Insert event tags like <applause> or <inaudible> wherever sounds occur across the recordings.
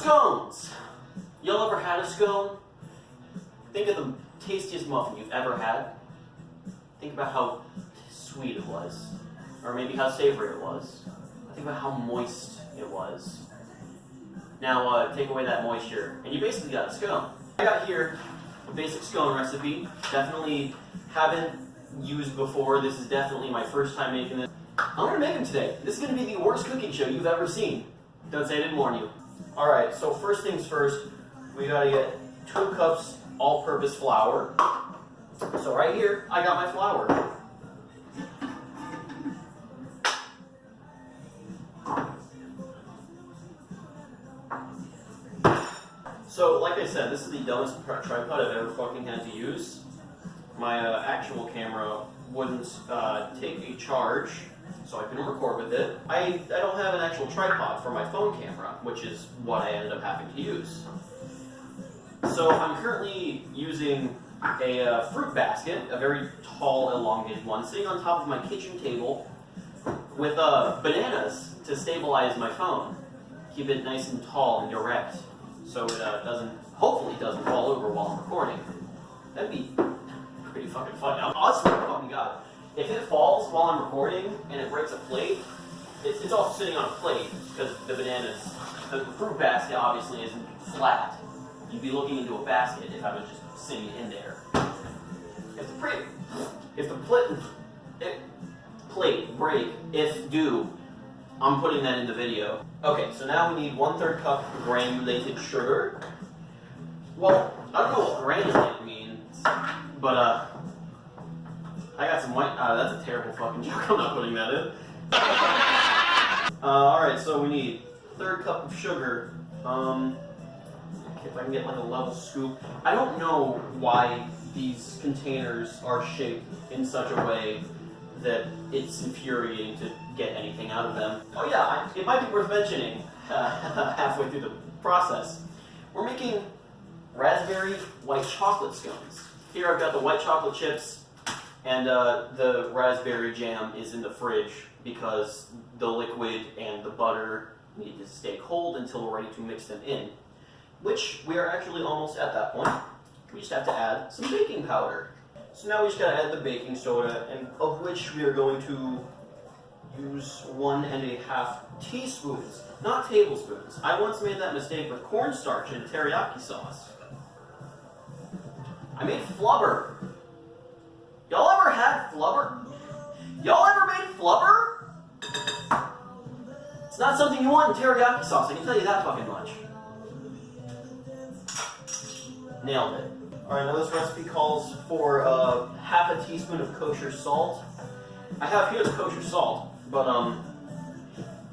Scones! Y'all ever had a scone? Think of the tastiest muffin you've ever had. Think about how sweet it was. Or maybe how savory it was. Think about how moist it was. Now uh, take away that moisture, and you basically got a scone. I got here a basic scone recipe. Definitely haven't used before. This is definitely my first time making this. I'm gonna make them today. This is gonna be the worst cooking show you've ever seen. Don't say I didn't warn you. Alright, so first things first, we gotta get two cups all-purpose flour. So right here, I got my flour. So, like I said, this is the dumbest tripod I've ever fucking had to use. My uh, actual camera wouldn't uh, take a charge, so I couldn't record with it. I, I don't have an actual tripod for my phone camera, which is what I ended up having to use. So I'm currently using a uh, fruit basket, a very tall, elongated one, sitting on top of my kitchen table with uh, bananas to stabilize my phone. Keep it nice and tall and direct so it uh, doesn't, hopefully doesn't fall over while I'm recording. That'd be pretty fucking fun. I swear to fucking God, if it falls while I'm recording and it breaks a plate, it's, it's all sitting on a plate because the bananas, the fruit basket obviously isn't flat. You'd be looking into a basket if I was just sitting in there. If the plate, if the plate, if plate break, if do, I'm putting that in the video. Okay, so now we need one third cup granulated sugar. Well, I don't know what granulated means, but uh, I got some white, uh, that's a terrible fucking <laughs> joke, I'm not putting that in. <laughs> Uh, alright, so we need third cup of sugar. Um, if I can get like a level scoop. I don't know why these containers are shaped in such a way that it's infuriating to get anything out of them. Oh yeah, it might be worth mentioning uh, <laughs> halfway through the process. We're making raspberry white chocolate scones. Here I've got the white chocolate chips and uh, the raspberry jam is in the fridge because the liquid and the butter need to stay cold until we're ready to mix them in. Which we are actually almost at that point. We just have to add some baking powder. So now we just gotta add the baking soda, and of which we are going to use one and a half teaspoons, not tablespoons. I once made that mistake with cornstarch and teriyaki sauce. I made flubber. Y'all ever had flubber? Y'all ever made flubber? It's not something you want in teriyaki sauce, I can tell you that fucking much. Nailed it. Alright, now this recipe calls for uh, half a teaspoon of kosher salt. I have here the kosher salt, but um,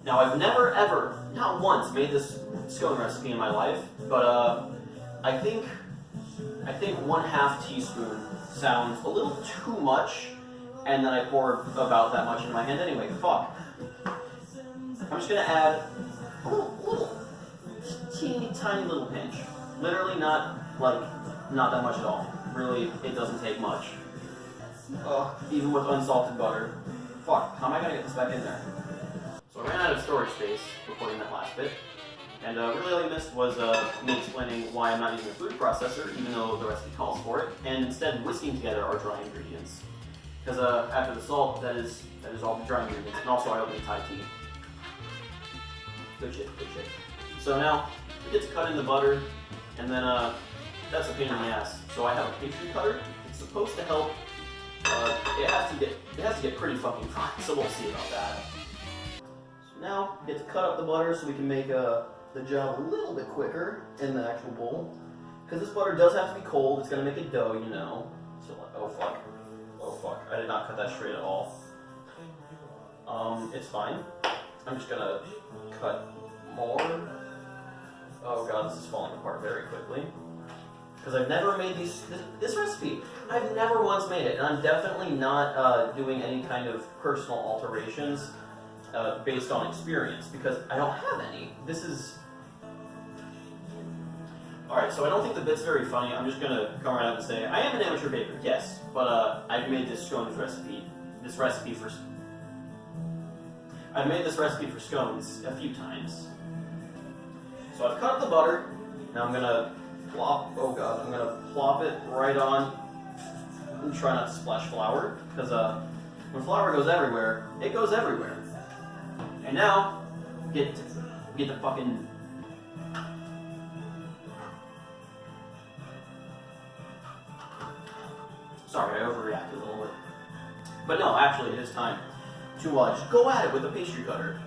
now I've never ever, not once, made this scone recipe in my life, but uh, I think, I think one half teaspoon sounds a little too much, and then I pour about that much in my hand anyway, fuck. I'm just gonna add a little, little teeny tiny little pinch. Literally not, like, not that much at all. Really, it doesn't take much. Uh, even with unsalted butter. Fuck, how am I gonna get this back in there? So I ran out of storage space recording that last bit. And uh, really all you missed was uh, me explaining why I'm not using a food processor, even though the recipe calls for it, and instead whisking together our dry ingredients. Because uh, after the salt, that is that is all the dry ingredients, and also I opened Thai tea. Good shit, good shit. So now, we get to cut in the butter, and then uh, that's a pain in the ass. So I have a pastry cutter. It's supposed to help. Uh, it has to get it has to get pretty fucking fine. <laughs> So we'll see about that. So now we get to cut up the butter so we can make uh, the job a little bit quicker in the actual bowl. Because this butter does have to be cold. It's gonna make a dough, you know. So like, oh fuck, oh fuck. I did not cut that straight at all. Um, it's fine. I'm just gonna cut more. Oh god, this is falling apart very quickly because I've never made these this, this, recipe. I've never once made it, and I'm definitely not uh, doing any kind of personal alterations uh, based on experience because I don't have any. This is Alright, so I don't think the bit's very funny. I'm just gonna come right out and say, I am an amateur baker, yes, but uh, I've made this scones recipe, this recipe for, I've made this recipe for scones a few times. So I've cut up the butter. Now I'm gonna plop. Oh god, I'm gonna plop it right on. And try not to splash flour, because uh, when flour goes everywhere, it goes everywhere. And now, get get the fucking. But no, actually, it is time to uh, just go at it with a pastry cutter.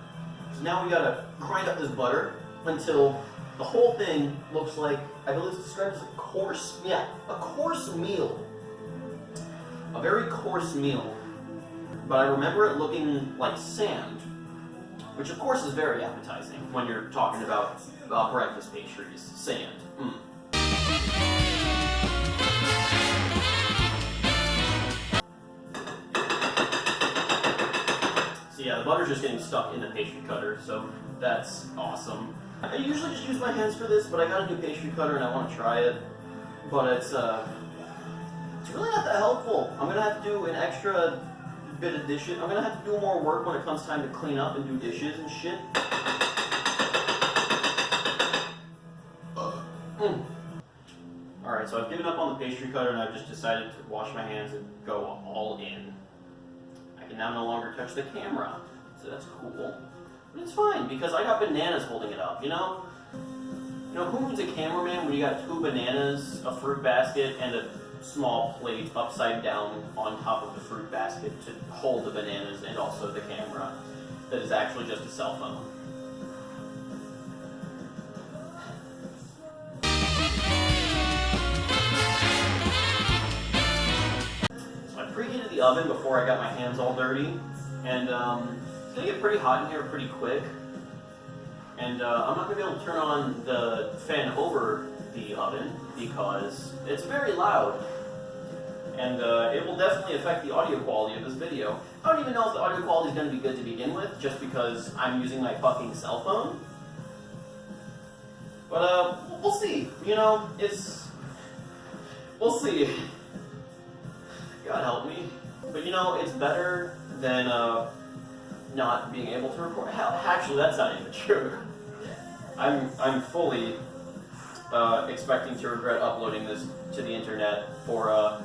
So now we gotta grind up this butter until the whole thing looks like, I believe it's described as a coarse, yeah, a coarse meal. A very coarse meal. But I remember it looking like sand, which of course is very appetizing when you're talking about uh, breakfast pastries. Sand. Mm. Yeah, the butter's just getting stuck in the pastry cutter, so that's awesome. I usually just use my hands for this, but I got a new pastry cutter and I want to try it. But it's uh, it's really not that helpful. I'm gonna have to do an extra bit of dishes. I'm gonna have to do more work when it comes time to clean up and do dishes and shit. Alright, so I've given up on the pastry cutter and I've just decided to wash my hands and go all in. Can now no longer touch the camera, so that's cool. But it's fine, because I got bananas holding it up, you know? You know, who needs a cameraman when you got two bananas, a fruit basket, and a small plate upside down on top of the fruit basket to hold the bananas and also the camera that is actually just a cell phone? Oven before I got my hands all dirty, and um, it's gonna get pretty hot in here pretty quick. And uh, I'm not gonna be able to turn on the fan over the oven because it's very loud. And uh, it will definitely affect the audio quality of this video. I don't even know if the audio quality is gonna be good to begin with, just because I'm using my fucking cell phone. But uh, we'll see. You know, it's we'll see. God help me. But you know, it's better than uh, not being able to record. Actually, that's not even <laughs> true. I'm I'm fully uh, expecting to regret uploading this to the internet for uh,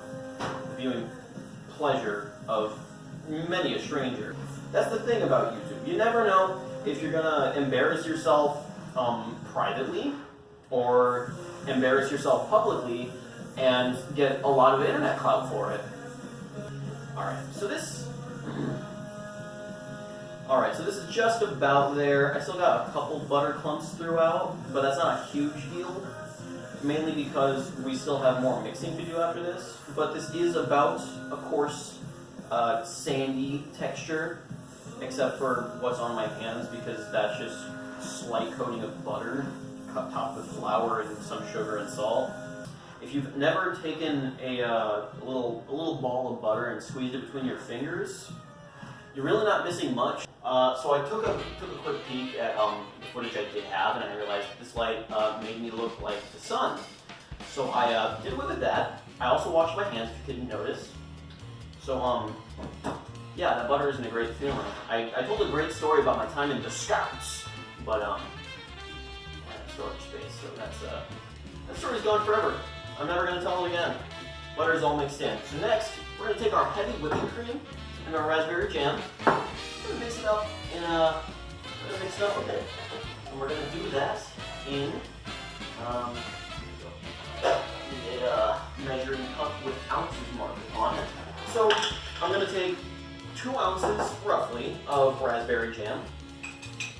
viewing pleasure of many a stranger. That's the thing about YouTube. You never know if you're gonna embarrass yourself um, privately or embarrass yourself publicly and get a lot of internet clout for it. Alright, so this... Alright, so this is just about there. I still got a couple butter clumps throughout, but that's not a huge deal. Mainly because we still have more mixing to do after this. But this is about a coarse, uh, sandy texture, except for what's on my hands because that's just slight coating of butter, topped with flour and some sugar and salt. If you've never taken a, uh, a little a little ball of butter and squeezed it between your fingers, you're really not missing much. Uh, so I took a took a quick peek at um, the footage I did have, and I realized this light uh, made me look like the sun. So I uh, did away with that. I also washed my hands, if you didn't notice. So um, yeah, that butter isn't a great feeling. I, I told a great story about my time in the Scouts, but um, storage space, so that's uh, that story's gone forever. I'm never gonna tell it again. Butter's all mixed in. So next, we're gonna take our heavy whipping cream and our raspberry jam. We're gonna mix it up in a, we're gonna mix it up. And we're gonna do that in um, a uh, measuring cup with ounces marked on it. So I'm gonna take two ounces, roughly, of raspberry jam.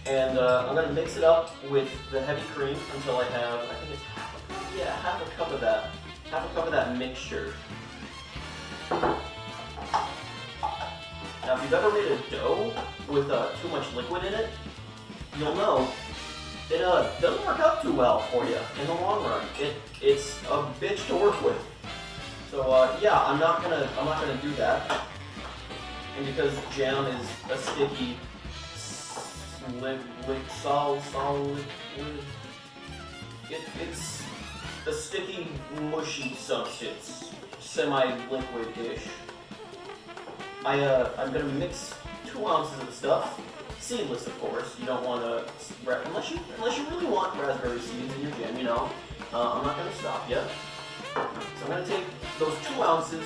And uh, I'm gonna mix it up with the heavy cream until I have, I think it's yeah, half a cup of that, half a cup of that mixture. Now, if you've ever made a dough with uh, too much liquid in it, you'll know it uh, doesn't work out too well for you in the long run. It it's a bitch to work with. So uh, yeah, I'm not gonna I'm not gonna do that. And because jam is a sticky, lick, solid, solid, it, it's a sticky, mushy substance, semi-liquid-ish. I uh, I'm gonna mix two ounces of stuff seedless, of course. You don't want to unless you unless you really want raspberry seeds in your jam. You know, uh, I'm not to stop you. So I'm to take those two ounces.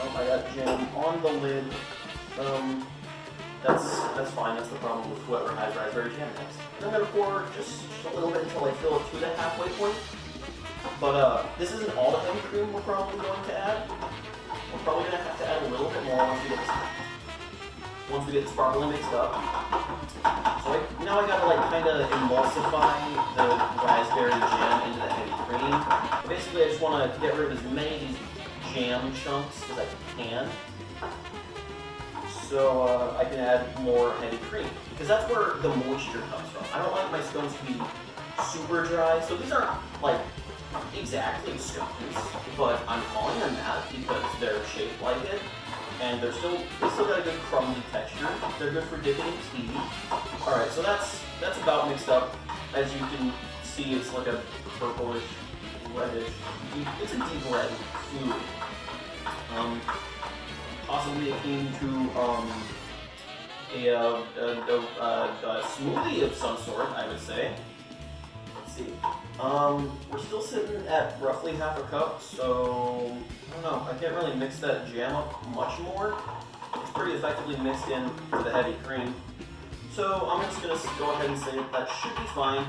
Oh, I got jam on the lid. Um, that's that's fine. That's the problem with whoever has raspberry jam next. And I'm to pour just a little bit until I fill it to the halfway point. But uh, this isn't all the heavy cream we're probably going to add. We're probably going to have to add a little bit more once we get this, once we get the sparkling mixed up. So I, now I gotta like kind of emulsify the raspberry jam into the heavy cream. Basically, I just want to get rid of as many of these jam chunks as I can. So uh, I can add more heavy cream. Because that's where the moisture comes from. I don't like my scones to be super dry. So these aren't like exactly stones, but I'm calling them that because they're shaped like it, and they're still they still got a good crumbly texture. They're good for dipping in tea. All right, so that's that's about mixed up. As you can see, it's like a purplish, reddish. It's a deep red fluid. Um, possibly akin to um, a, a, a, a, a smoothie of some sort, I would say. Let's see. Um, we're still sitting at roughly half a cup, so I don't know. I can't really mix that jam up much more. It's pretty effectively mixed in to the heavy cream. So I'm just gonna go ahead and say that should be fine.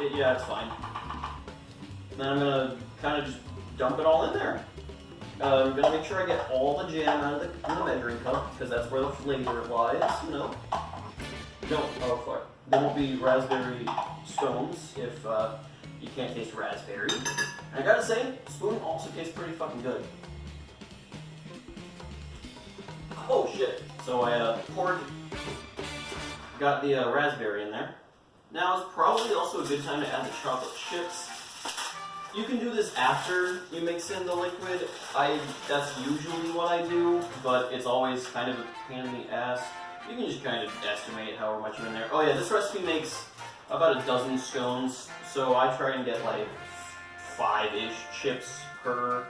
It, yeah, it's fine. Then I'm gonna kind of just dump it all in there. Uh, I'm gonna make sure I get all the jam out of the, the measuring cup because that's where the flavor lies. You know. No, oh fuck. There won't be raspberry scones if. Uh, you can't taste raspberry. And I gotta say, spoon also tastes pretty fucking good. Oh shit. So I uh, poured, got the uh, raspberry in there. Now is probably also a good time to add the chocolate chips. You can do this after you mix in the liquid. I That's usually what I do, but it's always kind of a pain in the ass. You can just kind of estimate however much you're in there. Oh yeah, this recipe makes about a dozen scones so I try and get like five-ish chips per.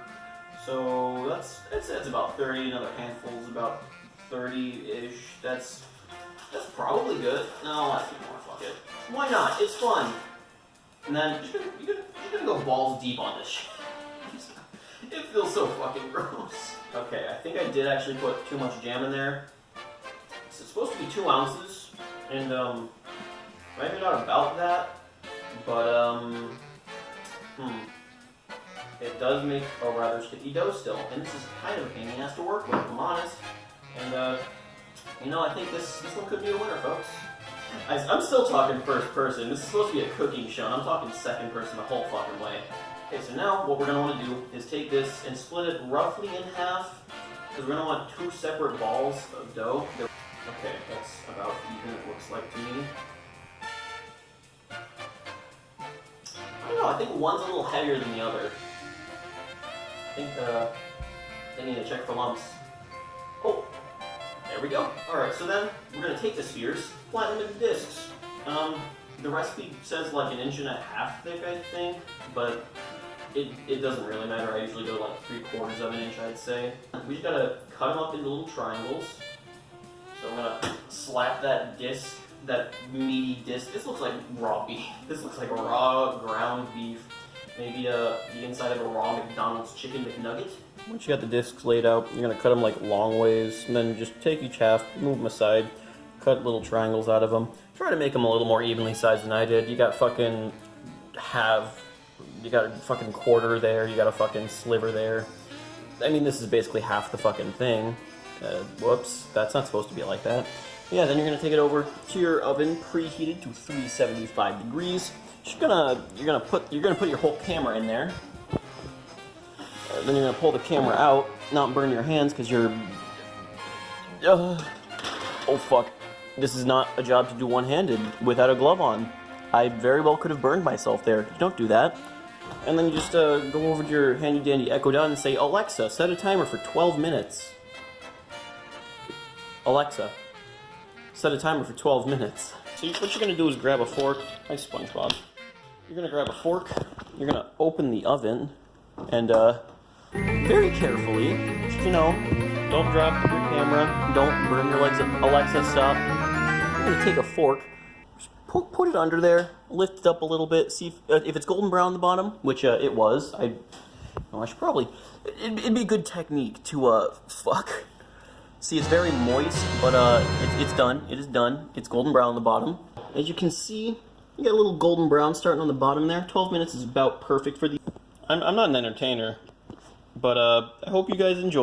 So that's that's that's about 30. Another handful is about 30-ish. That's that's probably good. No, I think more. Fuck it. Why not? It's fun. And then you're gonna, you're gonna go balls deep on this shit. <laughs> It feels so fucking <laughs> gross. Okay, I think I did actually put too much jam in there. it's supposed to be two ounces, and um, maybe not about that. But, um, hmm. It does make a rather sticky dough still, and this is kind of a pain in the ass to work with, I'm honest. And, uh, you know, I think this, this one could be a winner, folks. I, am still talking first person. This is supposed to be a cooking show, and I'm talking second person the whole fucking way. Okay, so now what we're going to want to do is take this and split it roughly in half, because we're going to want two separate balls of dough. Okay, that's about even it looks like to me. Don't know, I think one's a little heavier than the other. I think uh, need to check for lumps. Oh, there we go. Alright, so then we're going to take the spheres, flatten them into discs. Um, the recipe says like an inch and a half thick, I think, but it, it doesn't really matter. I usually go like three quarters of an inch, I'd say. We just gotta cut them up into little triangles. So I'm gonna slap that disc that meaty disc. This looks like raw beef. <laughs> This looks like raw ground beef. Maybe uh, the inside of a raw McDonald's chicken McNugget. Once you got the discs laid out, you're gonna cut them like long ways, and then just take each half, move them aside, cut little triangles out of them. Try to make them a little more evenly sized than I did. You got fucking half, you got a fucking quarter there, you got a fucking sliver there. I mean, this is basically half the fucking thing. Uh, whoops, that's not supposed to be like that. Yeah, then you're gonna take it over to your oven, preheated to 375 degrees. You're gonna you're gonna put you're gonna put your whole camera in there. Uh, then you're gonna pull the camera out, not burn your hands because you're. Uh, oh fuck! This is not a job to do one-handed without a glove on. I very well could have burned myself there. Don't do that. And then you just uh, go over to your handy-dandy Echo Dot and say, Alexa, set a timer for 12 minutes. Alexa, set a timer for 12 minutes. So what you're to do is grab a fork. Hi, SpongeBob. You're to grab a fork. You're to open the oven. And uh, very carefully, you know, don't drop your camera. Don't burn your legs. up. Alexa, stop. You're gonna take a fork, put, put it under there, lift it up a little bit, see if, uh, if it's golden brown on the bottom, which uh, it was. I, oh, I should probably. It'd, it'd be a good technique to uh, fuck. See, it's very moist, but uh, it, it's done. It is done. It's golden brown on the bottom. As you can see, you got a little golden brown starting on the bottom there. 12 minutes is about perfect for the. I'm, I'm not an entertainer, but uh, I hope you guys enjoy.